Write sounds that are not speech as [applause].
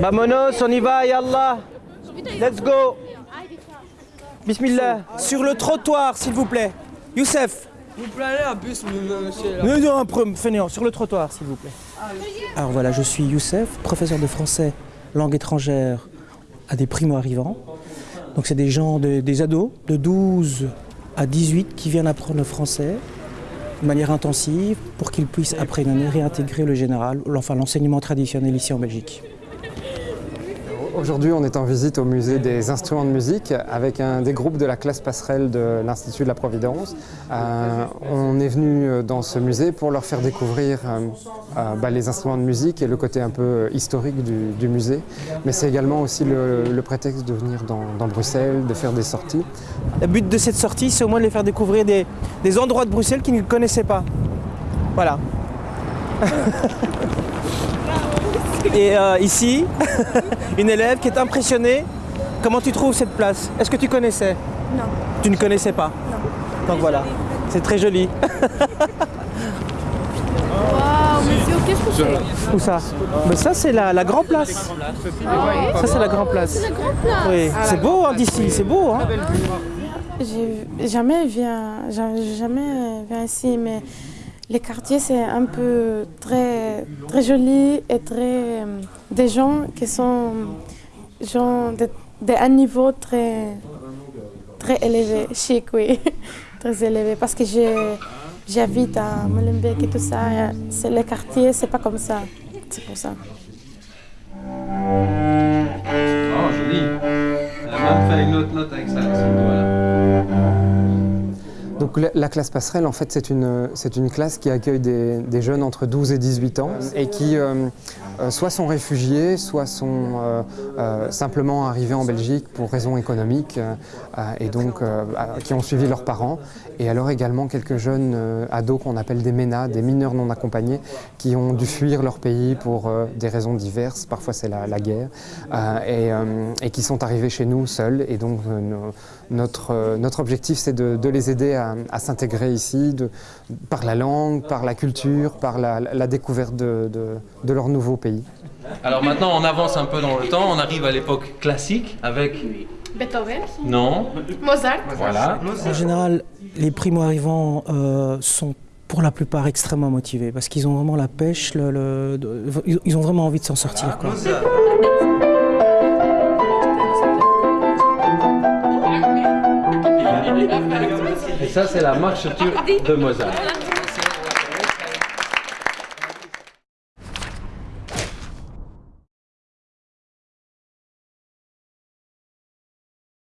Vamonos, on y va, Yallah. Let's go. Bismillah. Sur le trottoir, s'il vous plaît. Youssef. Vous prenez un bus, monsieur. Non, non, un peu, fainéant, sur le trottoir, s'il vous plaît. Alors voilà, je suis Youssef, professeur de français, langue étrangère à des primo-arrivants. Donc c'est des gens, de- des ados de 12 à 18 qui viennent apprendre le français de manière intensive pour qu'ils puissent après une année réintégrer le général, enfin l'enseignement traditionnel ici en Belgique. Aujourd'hui, on est en visite au musée des instruments de musique avec un des groupes de la classe passerelle de l'Institut de la Providence. Euh, on est venu euh, dans ce musée pour leur faire découvrir euh, bah, les instruments de musique et le côté un peu historique du, musée. Mais c'est également aussi le, prétexte de venir dans, dans Bruxelles, de faire des sorties. Le but de cette sortie, c'est au moins de les faire découvrir des, des endroits de Bruxelles qu'ils ne connaissaient pas. Voilà. [laughs] Et euh, ici, [laughs] une élève qui est impressionnée. Comment tu trouves cette place? Est-ce que tu connaissais? Non. Tu ne connaissais pas? Non. Donc voilà, c'est très joli. [laughs] C'est Où ça? Mais Ça, c'est la, la Grand Place. Ça, c'est la Grand Place. La grande place. Oui, c'est beau hein, d'ici, c'est beau. Hein J'ai jamais viens, jamais viens ici, mais les quartiers c'est un peu très très joli et très euh, des gens qui sont gens un niveau très très élevé, chic, oui, [laughs] très élevé, parce que j'habite à Molenbeek et tout ça. C'est les quartiers, c'est pas comme ça, c'est pour ça. Oh, joli. Fait une autre note avec ça, Donc la, la classe passerelle, en fait, c'est une, classe qui accueille des, des jeunes entre 12 et 18 ans et qui euh, euh, soit sont réfugiés, soit sont euh, euh, simplement arrivés en Belgique pour raisons économiques et donc qui ont suivi leurs parents. Et alors également quelques jeunes ados qu'on appelle des MENA, des mineurs non accompagnés, qui ont dû fuir leur pays pour des raisons diverses, parfois c'est la, la guerre, et, et qui sont arrivés chez nous seuls. Et donc notre, notre objectif c'est de, de les aider à, à s'intégrer ici de- par la langue, par la culture, par la, la découverte de, de- de leur nouveau pays. Alors maintenant, on avance un peu dans le temps. On arrive à l'époque classique avec. Beethoven, Non. Mozart. Voilà. En général, les primo-arrivants euh, sont pour la plupart extrêmement motivés parce qu'ils ont vraiment la pêche, le- le- de- ils- ils ont vraiment envie de s'en sortir. quoi. Et ça, c'est la marche de Mozart.